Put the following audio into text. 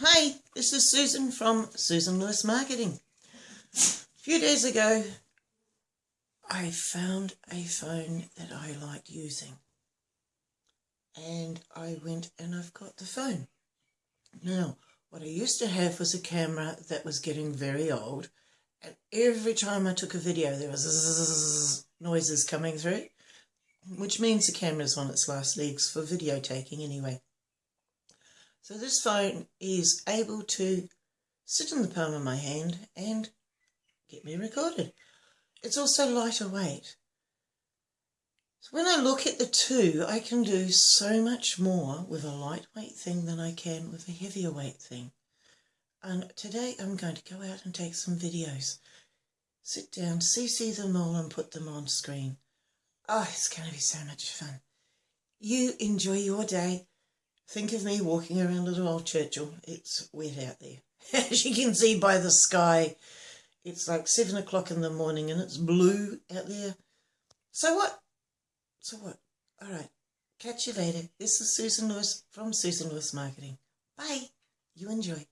Hi, this is Susan from Susan Lewis Marketing. A few days ago, I found a phone that I liked using. And I went and I've got the phone. Now, what I used to have was a camera that was getting very old. And every time I took a video, there was noises coming through, which means the camera's on its last legs for video taking anyway. So this phone is able to sit in the palm of my hand and get me recorded. It's also lighter weight. So when I look at the two, I can do so much more with a lightweight thing than I can with a heavier weight thing. And today I'm going to go out and take some videos. Sit down, CC them all and put them on screen. Oh, it's going to be so much fun. You enjoy your day. Think of me walking around Little Old Churchill. It's wet out there. As you can see by the sky, it's like seven o'clock in the morning and it's blue out there. So what? So what? All right. Catch you later. This is Susan Lewis from Susan Lewis Marketing. Bye. You enjoy.